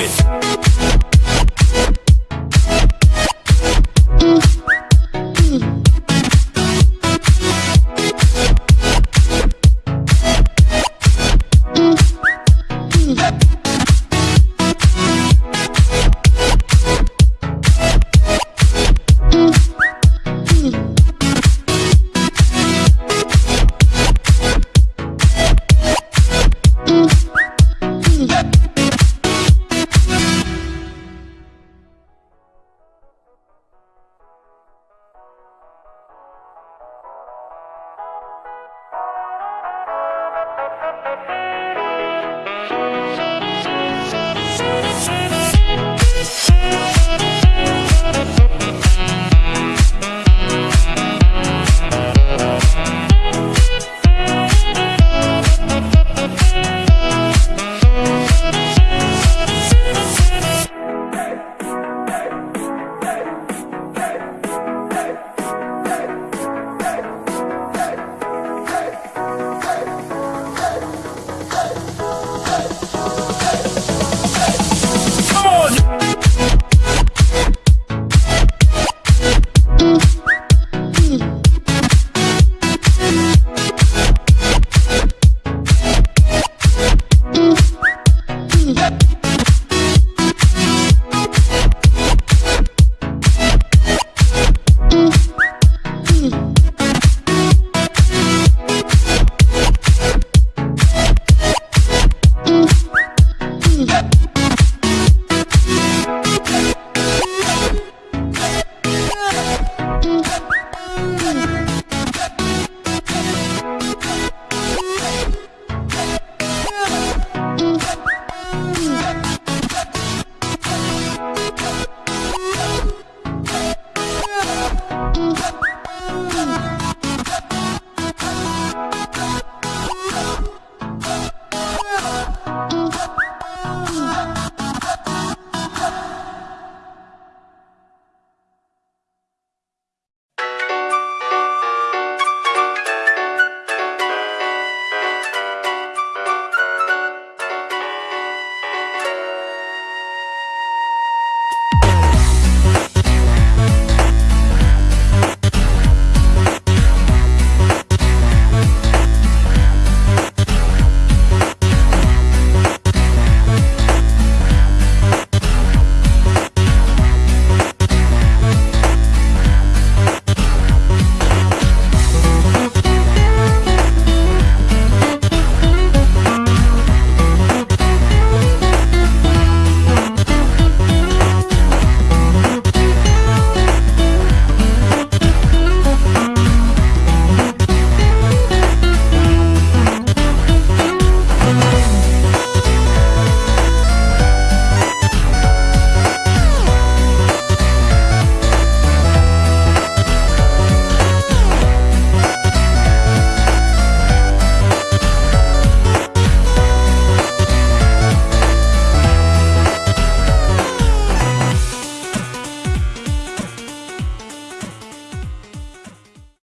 it.